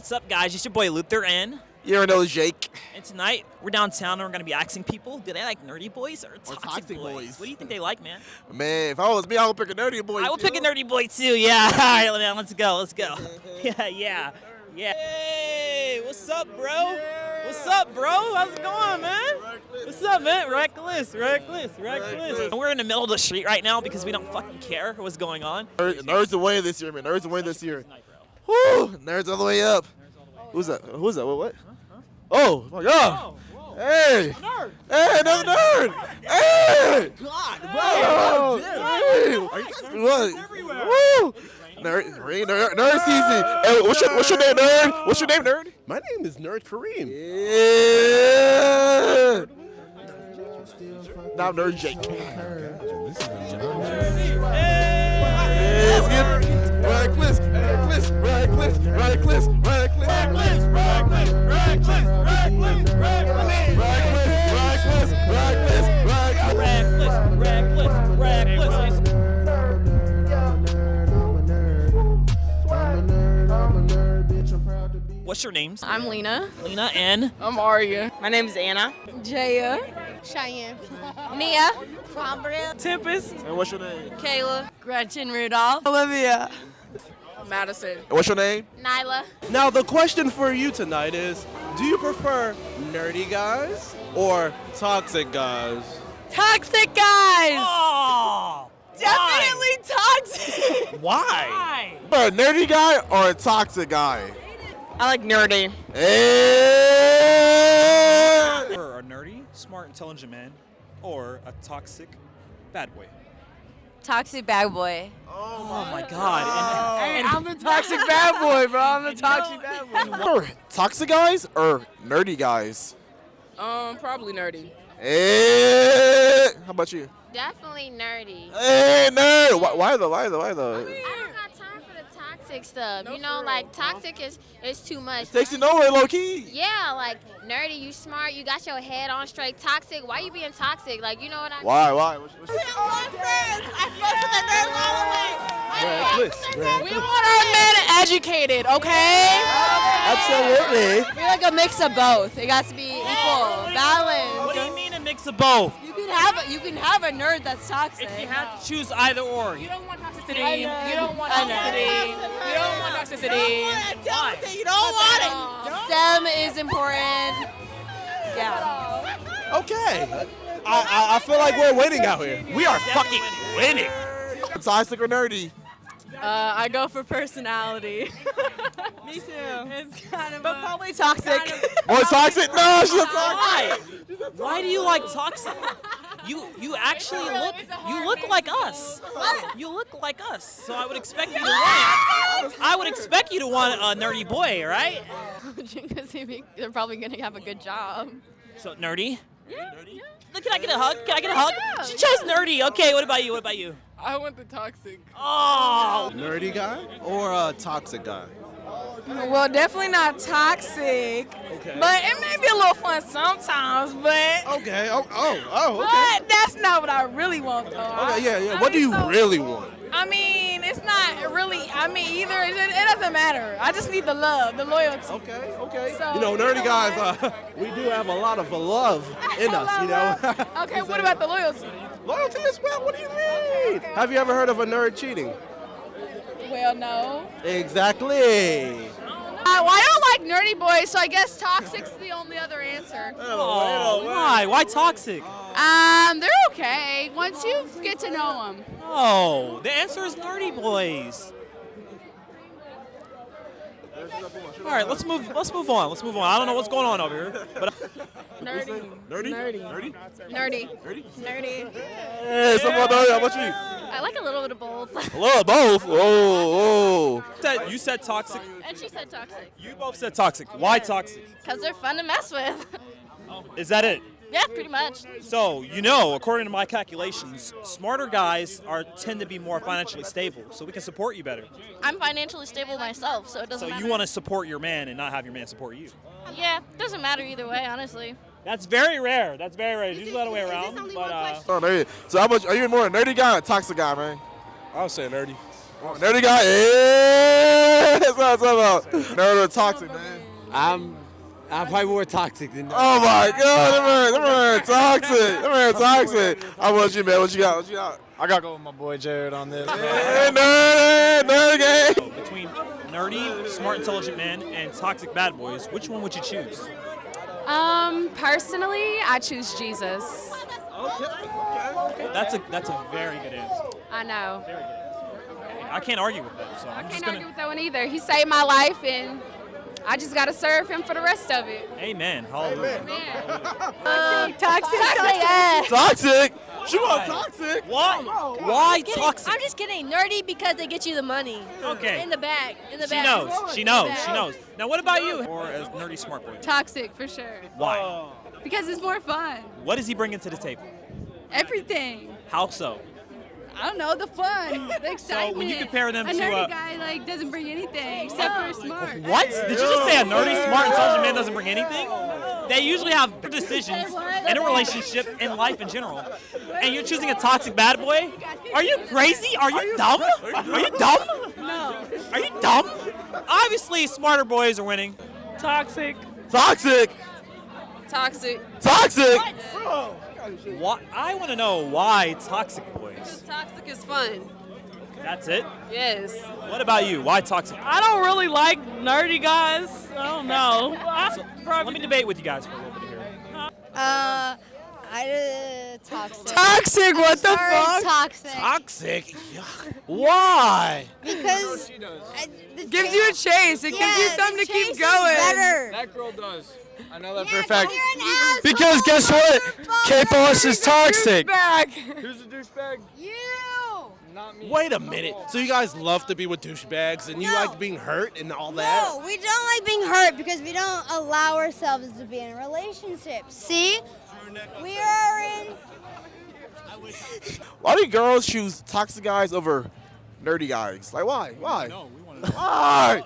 What's up, guys? It's your boy Luther and You ever know Jake? and tonight we're downtown and we're gonna be asking people, do they like nerdy boys or toxic, toxic boys? boys. What do you think they like, man? Man, if I was me, I would pick a nerdy boy. I would pick a nerdy boy too. Yeah. All right, man, let's go. Let's go. yeah, yeah, yeah. Hey, what's up, bro? What's up, bro? How's it going, man? What's up, man? Reckless, reckless, reckless. We're in the middle of the street right now because we don't fucking care what's going on. Nerds Nerds away this year, man. Nerds away this year. Tonight, bro. Woo! Nerds all the way up. Who's that? Who's that? What? what? Oh my God! whoa. Hey! Nerd. Hey, another nerd! Hey! God, Oh, hey! What? Woo! Nerd, nerd, nerd, nerd season. Hey, what's your, what's your name, nerd? What's your name, nerd? My name is Nerd Kareem. Yeah. Now I'm nerd Jake. Let's get reckless, reckless, reckless, reckless, reckless, reckless, reckless, reckless, reckless, reckless, reckless, reckless, reckless. Reckless, reckless, reckless. What's your names? I'm Lena. Lena and I'm Aria. My name is Anna. Jaya. Cheyenne. Nia. Tempest. And what's your name? Kayla. Gretchen Rudolph. Olivia. Madison. And what's your name? Nyla. Now, the question for you tonight is do you prefer nerdy guys or toxic guys? Toxic guys. Oh, Definitely toxic. Why? Bro, a nerdy guy or a toxic guy? I like nerdy. Eh. Hey! Or a nerdy, smart, intelligent man, or a toxic bad boy. Toxic bad boy. Oh my God. And, and I'm the toxic bad boy, bro. I'm the toxic bad boy. Or toxic guys or nerdy guys? Um, probably nerdy. Hey! How about you? Definitely nerdy. Hey, nerd! Why, why though? Why though? Why though? I don't toxic stuff. you know, like toxic is is too much. Takes you nowhere, low key. Yeah, like nerdy, you smart, you got your head on straight. Toxic, why you being toxic? Like, you know what I mean? Why? Why? What's- what's- Reckless. We want our men educated, okay? Absolutely. We're like a mix of both. It got to be equal, balanced. what do you mean a mix of both? You can have a, you can have a nerd that's toxic. If you had to choose either or, You don't want toxicity. You don't want I know. toxicity. You don't want toxicity. You don't want it. STEM is important. Yeah. Okay. I, I, I feel like we're winning out here. We are fucking winning. Toxic or nerdy? Uh, I go for personality. Me too. It's kind of But a- probably toxic. More toxic? No, she's a toxic. Why? Why do you like toxic? You you actually look you look like us. You look like us. So I would expect you to want. I would expect you to want a nerdy boy, right? Because they're probably gonna have a good job. So nerdy. Yeah. Look, Can I get a hug? Can I get a hug? She chose nerdy. Okay, what about you? What about you? I want the toxic. Oh, Nerdy guy or a toxic guy? Well, definitely not toxic. Okay. But it may be a little fun sometimes. But Okay. Oh, oh, oh, okay. but that's not what I really want, though. Okay, yeah, yeah. I What do you so- really want? I mean, it's not really. I mean, either it, it doesn't matter. I just need the love, the loyalty. Okay, okay. So, you know, you nerdy know guys, uh, we do have a lot of love in us, you know. Okay, what about the loyalty? Loyalty as well? What do you mean? Have you ever heard of a nerd cheating? Well, no. Exactly. Uh, well, I don't like nerdy boys, so I guess toxic's the only other answer. oh why? Why toxic? Um, they're okay once you get to know them. Oh, the answer is nerdy boys. All right, let's move. Let's move on. Let's move on. I don't know what's going on over here, but Nerdy. Nerdy? Nerdy. Nerdy? Nerdy. Nerdy? Nerdy. Hey, someone nerdy. How about you? I like a little bit of both. Love both. Oh, oh. Said- You said toxic. and she said toxic. You both said toxic. Why toxic? Because they're fun to mess with. Is that it? yeah, pretty much. So you know, according to my calculations, smarter guys are tend to be more financially stable, so we can support you better. I'm financially stable myself, so it doesn't So matter. you want to support your man and not have your man support you. Yeah, doesn't matter either way, honestly. That's very rare. That's very rare. Is Usually it- the other way around. But uh, question? Oh, nerdy. So how much? Are you more a nerdy guy or a toxic guy, man? I'll say nerdy. Oh, nerdy guy. Hey! What's up, what's up? Nerd or toxic, man? I'm I'm probably more toxic than that. Oh my god, them man, them man toxic. Them man toxic. How about you, man? What you got? What you got? I gotta go with my boy Jared on this. Hey, nerd, nerd game. Between nerdy, smart, intelligent men and toxic bad boys, which one would you choose? Um, personally, I choose Jesus. That's a that's a very good answer. I know. Very good answer. Okay, I can't argue with that, so I'm I just can't gonna. argue with that one either. He saved my life, and I just gotta serve him for the rest of it. Amen. Hallelujah. Uh, toxic, toxic. Toxic. She Why? want toxic. Why? Why toxic? I'm just kidding. Nerdy because they get you the money. Okay. In the bag. In the bag. She bag. knows. She knows. She knows. Now, what about you? Or as nerdy smart boy? Toxic for sure. Why? Because it's more fun. What does he bring into the table? Everything. How so? I don't know the fun, the excitement. So when you compare them a to a nerdy uh, guy like doesn't bring anything except for smart. what? Did you just say a nerdy, smart, intelligent man doesn't bring anything? They usually have good decisions in a relationship, in life in general. And you're choosing a toxic bad boy? Are you crazy? Are you dumb? Are you dumb? No. Are you dumb? Obviously, smarter boys are winning. Toxic. Toxic. Toxic. Toxic. What? Why, I want to know why toxic boys. Because Toxic is fun. That's it. Yes. What about you? Why toxic? I don't really like nerdy guys. I don't know. So, so let me debate with you guys for a little bit here. Uh, I uh, toxic. Toxic. What the Sorry, fuck? Toxic. Toxic? Why? Because Gives you a chase. It gives you something to keep going. Better. That girl does. I know that for a fact. you're an. Because guess what? K-Boss is toxic. Who's the douchebag? You. Not me. Wait a minute. So you guys love to be with douchebags and you No. like being hurt and all that? No, we don't like being hurt because we don't allow ourselves to be in relationships. See? We are in. Why do girls choose toxic guys over nerdy guys? Like why? Why? Why?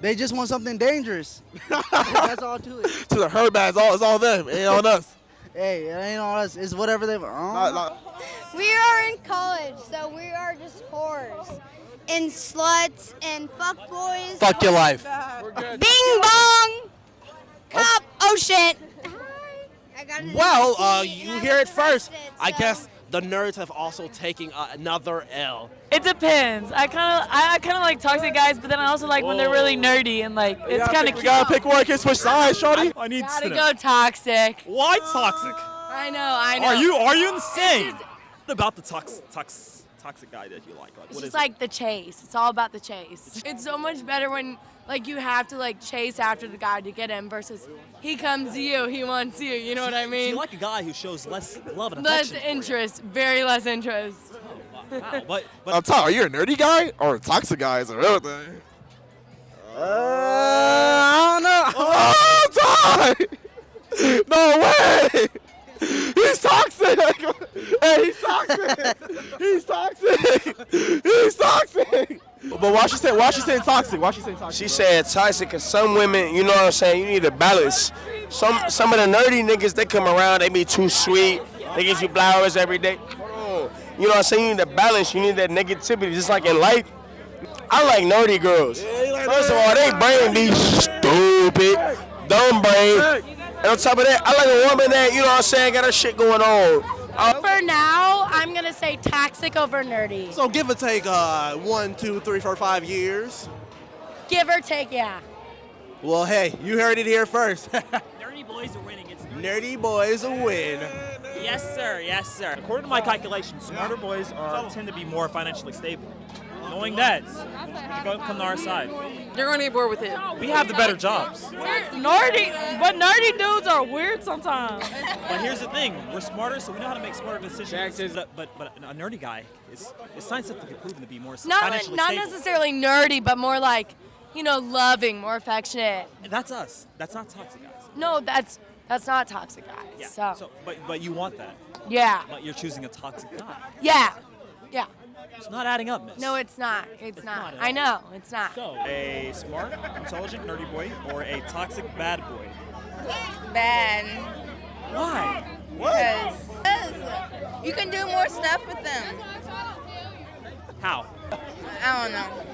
They just want something dangerous. That's all to it. To the herd bag, it's all, it's all them. It ain't on us. Hey, it ain't all us. It's whatever they. Not- not- We are in college, so we are just whores. And sluts and fuck boys. Fuck your life. Bing bong! Cop! Oh shit! Hi! I got it. Well, uh, you hear it first. I guess the nerds have also taken uh, another L. It depends. I kind of, I, I kind of like toxic guys, but then I also like when they're really nerdy and like it's kind of We cute. gotta pick one. Can't switch sides, shorty. I need Gotta to go toxic. Why toxic? I know, I know. Are you are you insane? What about the tox, tox, toxic guy that you like? Like, It's what just is like the chase. It's all about the chase. It's so much better when like you have to like chase after the guy to get him versus he comes to you, he wants you. You know what I it? So mean? you like a guy who shows less love and less affection. for you. interest, very less interest. Wow, but but I'm talking. Are you a nerdy guy or a toxic guy? Is a real thing. Uh, uh, I don't know. Oh, Ty! No way! He's toxic! Hey, he's toxic! He's toxic! He's toxic! But why she saying why she saying toxic? Why she saying toxic? She said toxic because some women, you know what I'm saying, you need a balance. Some some of the nerdy niggas, they come around, they be too sweet. They give you flowers every day. You know what I'm saying? You need a balance. You need that negativity. Just like in life, I like nerdy girls. First of all, they brain be stupid, dumb brain. And on top of that, I like a woman that, you know what I'm saying, got her shit going on. Uh, For now, I'm gonna say toxic over nerdy. So give or take uh, one, two, three, four, five years. Give or take, yeah. Well, hey, you heard it here first. nerdy boys are winning. It's Nerdy boys a win. Yes, sir. Yes, sir. According to my calculations, smarter boys are tend to be more financially stable. Knowing that, you go come to our side. You're gonna get bored with it. We have the better jobs. Nerdy, but nerdy dudes are weird sometimes. But here's the thing: we're smarter, so we know how to make smarter decisions. But, but but a nerdy guy is, is scientifically proven to be more Not financially not stable. necessarily nerdy, but more like, you know, loving, more affectionate. That's us. That's not toxic guys. No, that's that's not toxic guys. Yeah. So, but but you want that. yeah, But you're choosing a toxic guy. yeah, yeah. It's not adding up, miss. No, it's not. It's, not. not I know, it's not. So, a smart, intelligent, nerdy boy or a toxic bad boy? Bad. Why? Because you can do more stuff with them. How? I don't know.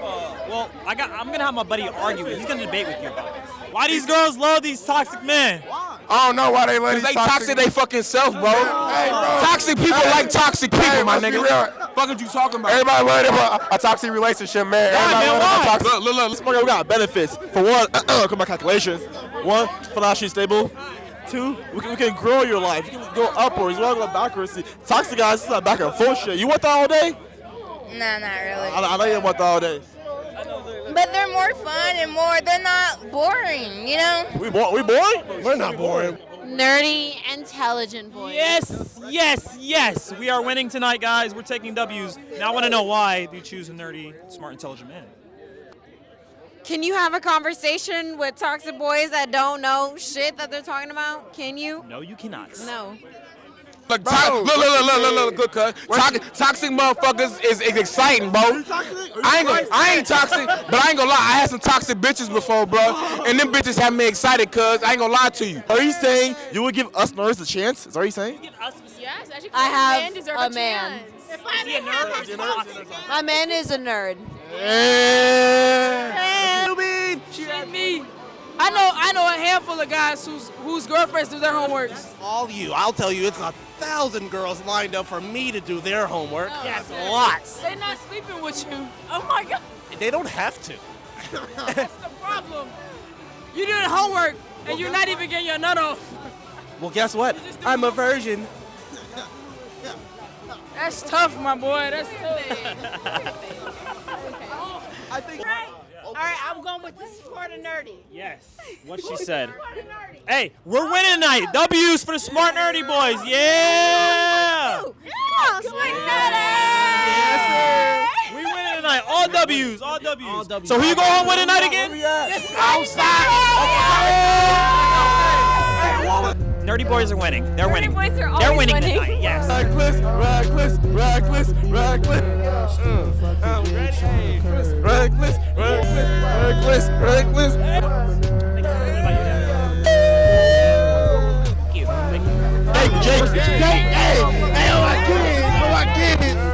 Uh, well, I got. I'm gonna have my buddy argue. with. He's gonna debate with you about this. Why these girls love these toxic men? I don't know why they let Cause they toxic they fucking self, bro. Toxic people like toxic people, my nigga. Fuck what you talking about? Everybody worried about a toxic relationship, man. Everybody worried about toxic. Look, look, look, let's we got benefits. For one, come my calculations. One, financially stable. Two, we can, we can grow your life. You can go upwards. You want to go backwards. See, Toxic guys, it's not back and forth shit. You want that all day? Nah, not really. I, I know you want that all day. But they're more fun and more. They're not boring. You know. We bo- we boring? We're not boring. Nerdy, intelligent boys. Yes, yes, yes. We are winning tonight, guys. We're taking W's. Now I want to know why do you choose a nerdy, smart, intelligent man? Can you have a conversation with toxic boys that don't know shit that they're talking about? Can you? No, you cannot. No. Look, to- look, look, look, look, look, look, good cut. Toxic, toxic motherfuckers is, is exciting, bro. I ain't gonna, I ain't toxic, but I ain't gonna lie. I had some toxic bitches before, bro, and them bitches have me excited, cuz I ain't gonna lie to you. Are you saying you would give us nerds a chance? Is that what you saying? Yes, as you I have men deserve a a, man. Is a nerd or is he toxic? My man is a nerd. Shit me. I know I know a handful of guys whose whose girlfriends do their homeworks. All you. I'll tell you, it's a thousand girls lined up for me to do their homework. Oh, yes, lots. They're not sleeping with you. Oh my god. They don't have to. That's the problem. You doing homework and you're not even getting your nut off. Well, guess what? I'm a virgin. That's tough, my boy. That's tough. Oh. I think. All right, I'm going with the for the nerdy. Yes. What she said. Hey, we're winning tonight. W's for the smart nerdy boys. Yeah. Come on, sweet We winning tonight. All W's. All W's. All W's. So who you go home with tonight again? Nerdy boys are winning. They're winning. boys are They're winning, winning. tonight. Yes. Reckless, reckless, reckless, reckless. Mm, I'm ready. Reckless, reckless, reckless, reckless. Hey, Jake, Jake, hey, hey, oh my kids, oh my kids.